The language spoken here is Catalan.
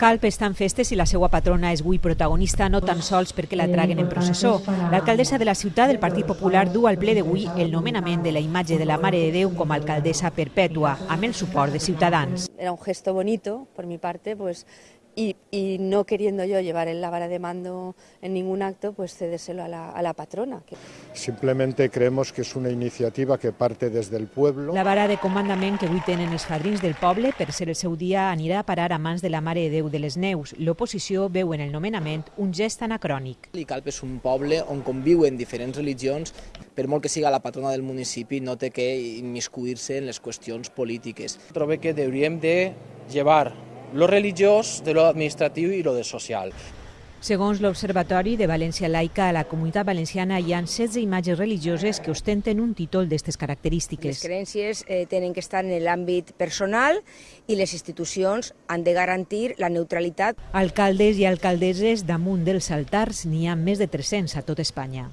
Calp està en festes i la seva patrona és avui protagonista no tan sols perquè la traguen en processó. L'alcaldessa de la ciutat del Partit Popular du al ple d'avui el nomenament de la imatge de la Mare de Déu com a alcaldessa perpètua, amb el suport de Ciutadans. Era un gesto bonito por mi parte, pues y, y, no queriendo yo llevar la vara de mando en ningún acto, pues cedérselo a la, a la patrona. Simplemente creemos que es una iniciativa que parte desde el pueblo. La vara de comandament que avui tenen els fadrins del poble per ser el seu dia anirà a parar a mans de la Mare de Déu de les Neus. L'oposició veu en el nomenament un gest anacrònic. Calp és un poble on conviuen diferents religions, per molt que siga la patrona del municipi, no té que immiscuir-se en les qüestions polítiques. Trobo que hauríem de llevar lo religiós de lo administratiu i lo de social. Segons l'Observatori de València Laica, a la comunitat valenciana hi ha 16 imatges religioses que ostenten un títol d'aquestes característiques. Les creences eh, tenen que estar en l'àmbit personal i les institucions han de garantir la neutralitat. Alcaldes i alcaldesses damunt dels altars n'hi ha més de 300 a tot Espanya.